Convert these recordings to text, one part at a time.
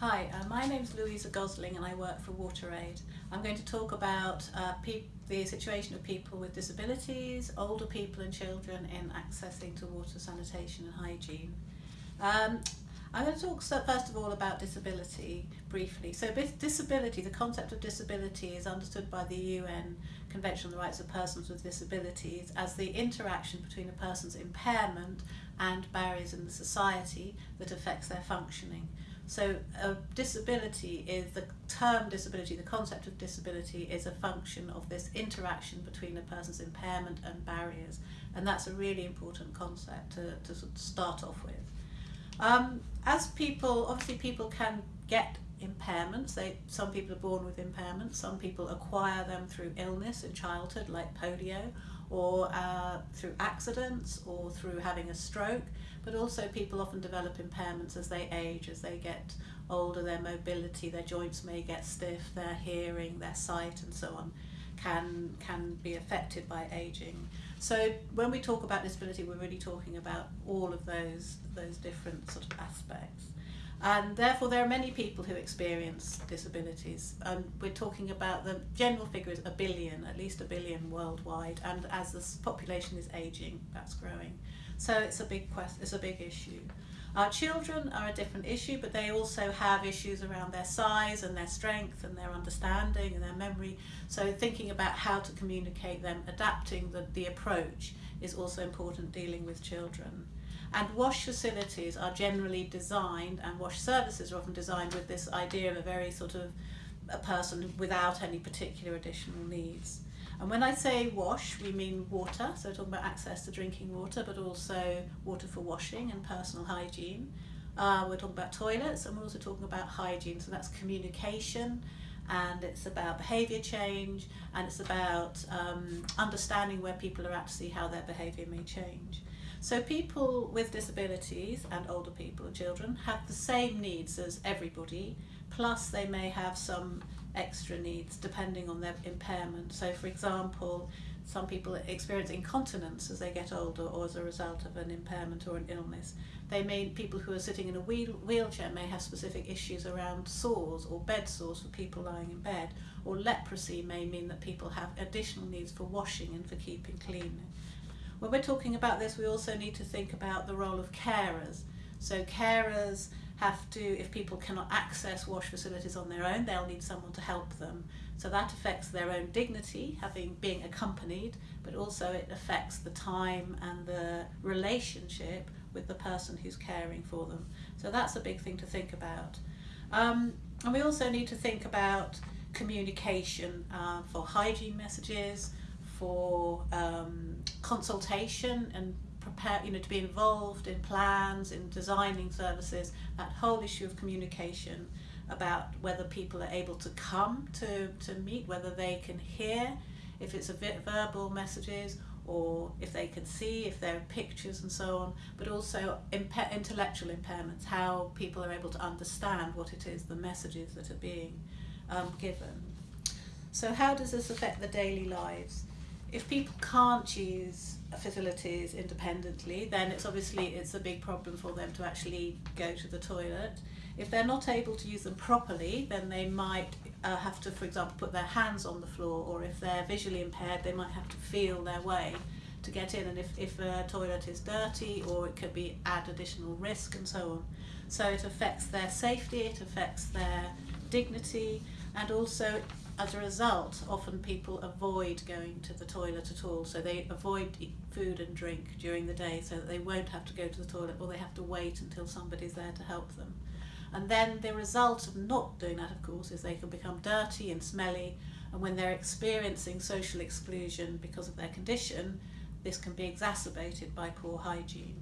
Hi, uh, my is Louisa Gosling and I work for WaterAid. I'm going to talk about uh, the situation of people with disabilities, older people and children in accessing to water, sanitation and hygiene. Um, I'm going to talk first of all about disability briefly. So disability, the concept of disability is understood by the UN Convention on the Rights of Persons with Disabilities as the interaction between a person's impairment and barriers in the society that affects their functioning. So a disability is, the term disability, the concept of disability is a function of this interaction between a person's impairment and barriers. And that's a really important concept to, to start off with. Um, as people, obviously people can get impairments. They, some people are born with impairments, some people acquire them through illness in childhood like polio or uh, through accidents or through having a stroke but also people often develop impairments as they age, as they get older, their mobility, their joints may get stiff, their hearing, their sight and so on can, can be affected by aging. So when we talk about disability, we're really talking about all of those, those different sort of aspects. And therefore there are many people who experience disabilities. And we're talking about the general figure is a billion, at least a billion worldwide. And as the population is aging, that's growing. So it's a big quest, it's a big issue. Our children are a different issue, but they also have issues around their size and their strength and their understanding and their memory. So thinking about how to communicate them, adapting the, the approach is also important dealing with children. And wash facilities are generally designed, and wash services are often designed with this idea of a very sort of a person without any particular additional needs. And when I say wash, we mean water, so talking about access to drinking water, but also water for washing and personal hygiene. Uh, we're talking about toilets and we're also talking about hygiene, so that's communication and it's about behaviour change and it's about um, understanding where people are at to see how their behaviour may change. So people with disabilities and older people and children have the same needs as everybody, plus they may have some extra needs depending on their impairment. So for example, some people experience incontinence as they get older or as a result of an impairment or an illness. They may, people who are sitting in a wheel, wheelchair may have specific issues around sores or bed sores for people lying in bed. Or leprosy may mean that people have additional needs for washing and for keeping clean. When we're talking about this, we also need to think about the role of carers. So carers have to, if people cannot access wash facilities on their own, they'll need someone to help them. So that affects their own dignity, having being accompanied, but also it affects the time and the relationship with the person who's caring for them. So that's a big thing to think about. Um, and we also need to think about communication uh, for hygiene messages, for um, consultation and prepare, you know, to be involved in plans, in designing services, that whole issue of communication about whether people are able to come to, to meet, whether they can hear, if it's a verbal messages, or if they can see, if there are pictures and so on, but also impa intellectual impairments, how people are able to understand what it is, the messages that are being um, given. So how does this affect the daily lives? If people can't use facilities independently, then it's obviously it's a big problem for them to actually go to the toilet. If they're not able to use them properly, then they might uh, have to, for example, put their hands on the floor, or if they're visually impaired, they might have to feel their way to get in. And if, if a toilet is dirty, or it could be add additional risk and so on. So it affects their safety, it affects their dignity, and also as a result, often people avoid going to the toilet at all, so they avoid food and drink during the day so that they won't have to go to the toilet or they have to wait until somebody's there to help them. And then the result of not doing that, of course, is they can become dirty and smelly, and when they're experiencing social exclusion because of their condition, this can be exacerbated by poor hygiene.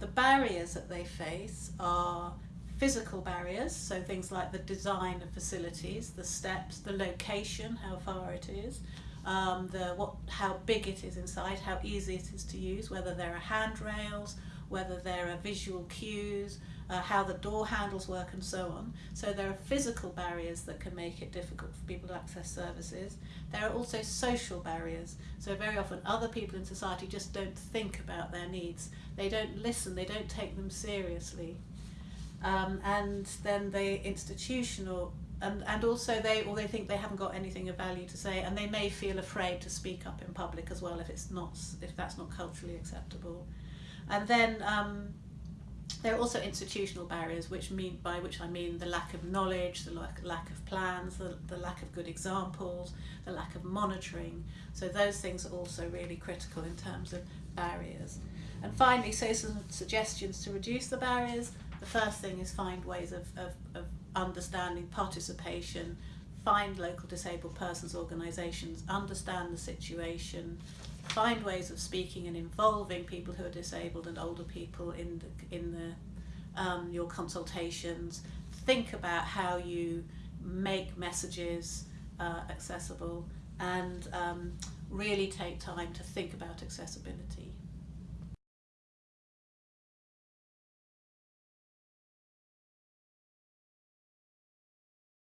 The barriers that they face are physical barriers, so things like the design of facilities, the steps, the location, how far it is, um, the what, how big it is inside, how easy it is to use, whether there are handrails, whether there are visual cues, uh, how the door handles work and so on. So there are physical barriers that can make it difficult for people to access services. There are also social barriers. So very often other people in society just don't think about their needs. They don't listen, they don't take them seriously. Um, and then the institutional and, and also they or they think they haven't got anything of value to say and they may feel afraid to speak up in public as well if it's not if that's not culturally acceptable. And then um, there are also institutional barriers which mean by which I mean the lack of knowledge the lack, lack of plans the, the lack of good examples the lack of monitoring. So those things are also really critical in terms of barriers. And finally so some suggestions to reduce the barriers the first thing is find ways of, of, of understanding participation, find local disabled persons organisations, understand the situation, find ways of speaking and involving people who are disabled and older people in the, in the um, your consultations. Think about how you make messages uh, accessible and um, really take time to think about accessibility.